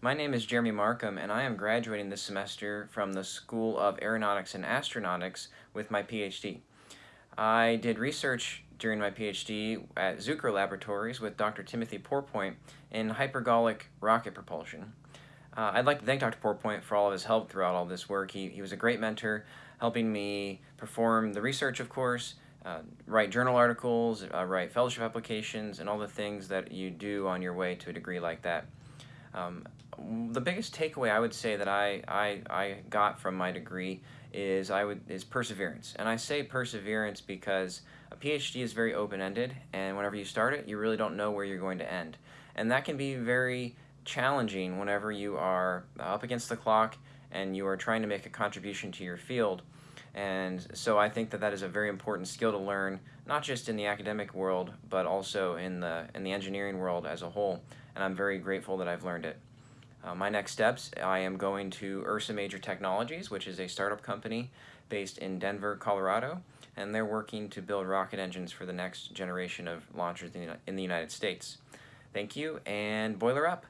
My name is Jeremy Markham, and I am graduating this semester from the School of Aeronautics and Astronautics with my PhD. I did research during my PhD at Zucrow Laboratories with Dr. Timothy Pourpoint in hypergolic rocket propulsion. Uh, I'd like to thank Dr. Pourpoint for all of his help throughout all this work. He, he was a great mentor, helping me perform the research, of course, uh, write journal articles, uh, write fellowship applications, and all the things that you do on your way to a degree like that. Um, the biggest takeaway I would say that I, I, I got from my degree is I would is perseverance. And I say perseverance because a PhD is very open-ended and whenever you start it, you really don't know where you're going to end. And that can be very challenging whenever you are up against the clock and you are trying to make a contribution to your field. And so I think that that is a very important skill to learn, not just in the academic world, but also in the, in the engineering world as a whole. And I'm very grateful that I've learned it. Uh, my next steps, I am going to Ursa Major Technologies, which is a startup company based in Denver, Colorado, and they're working to build rocket engines for the next generation of launchers in the United States. Thank you, and boiler up!